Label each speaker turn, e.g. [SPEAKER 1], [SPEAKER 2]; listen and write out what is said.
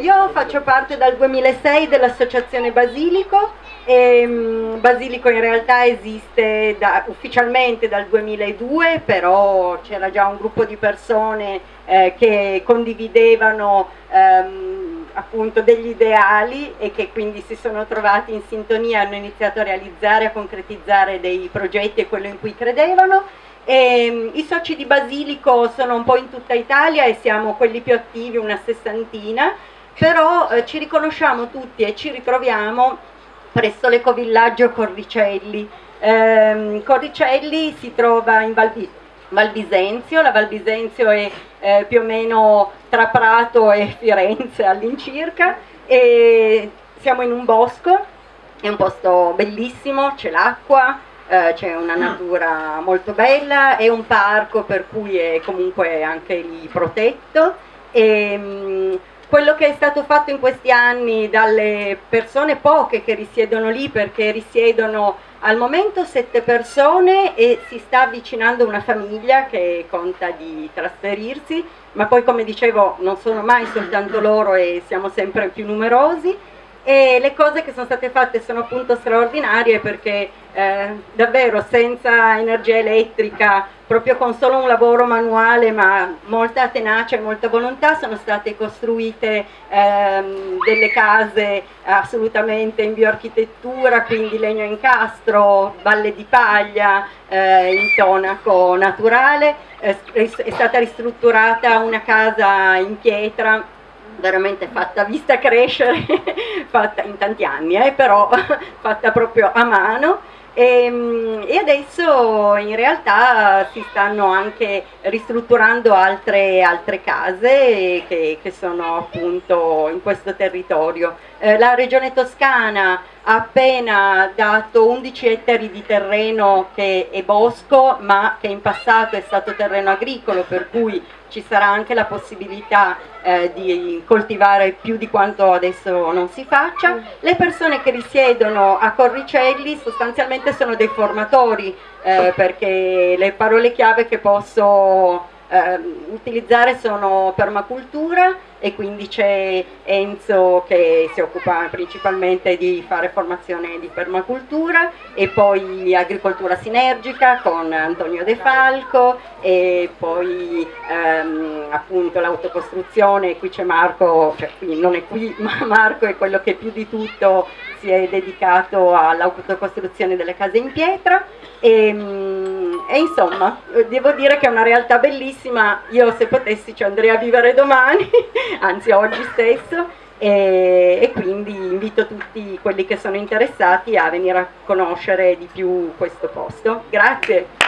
[SPEAKER 1] Io faccio parte dal 2006 dell'associazione Basilico e um, Basilico in realtà esiste da, ufficialmente dal 2002 però c'era già un gruppo di persone eh, che condividevano um, appunto degli ideali e che quindi si sono trovati in sintonia, hanno iniziato a realizzare, a concretizzare dei progetti e quello in cui credevano. E, um, I soci di Basilico sono un po' in tutta Italia e siamo quelli più attivi, una sessantina, però eh, ci riconosciamo tutti e ci ritroviamo presso l'ecovillaggio Corricelli. Eh, Corricelli si trova in Valbi Valbisenzio, la Valbisenzio è eh, più o meno tra Prato e Firenze all'incirca. E siamo in un bosco, è un posto bellissimo, c'è l'acqua, eh, c'è una natura molto bella, è un parco per cui è comunque anche lì protetto. E, mh, mm, quello che è stato fatto in questi anni dalle persone poche che risiedono lì perché risiedono al momento sette persone e si sta avvicinando una famiglia che conta di trasferirsi ma poi come dicevo non sono mai soltanto loro e siamo sempre più numerosi e le cose che sono state fatte sono appunto straordinarie perché eh, davvero senza energia elettrica, proprio con solo un lavoro manuale ma molta tenacia e molta volontà sono state costruite ehm, delle case assolutamente in bioarchitettura, quindi legno incastro, valle di paglia, eh, intonaco naturale, eh, è stata ristrutturata una casa in pietra veramente fatta vista crescere, fatta in tanti anni, eh, però fatta proprio a mano e, ehm, e, adesso in realtà si stanno anche ristrutturando altre, altre case che, che, sono appunto in questo territorio. Eh, la regione toscana ha appena dato 11 ettari di terreno che è bosco ma che in passato è stato terreno agricolo per cui ci sarà anche la possibilità eh, di coltivare più di quanto adesso non si faccia. Le persone che risiedono a Corricelli sostanzialmente sono dei formatori eh, perché le parole chiave che posso eh, utilizzare sono permacultura e quindi c'è Enzo che si occupa principalmente di fare formazione di permacultura e poi agricoltura sinergica con Antonio De Falco e poi ehm, appunto l'autocostruzione, qui c'è Marco, cioè qui non è qui, ma Marco è quello che più di tutto si è dedicato all'autocostruzione delle case in pietra. E, mm, e, insomma devo dire che è una realtà bellissima, io se potessi ci andrei a vivere domani, anzi oggi stesso e, e, quindi invito tutti quelli che sono interessati a venire a conoscere di più questo posto. Grazie.